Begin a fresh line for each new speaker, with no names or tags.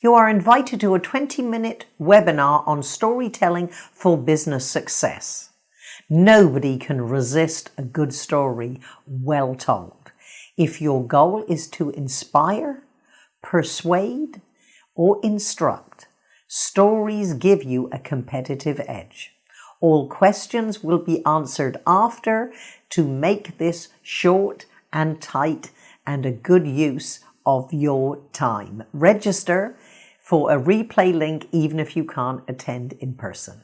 You are invited to a 20 minute webinar on storytelling for business success. Nobody can resist a good story well told. If your goal is to inspire, persuade, or instruct, stories give you a competitive edge. All questions will be answered after to make this short and tight and a good use of your time. Register for a replay link even if you can't attend in person.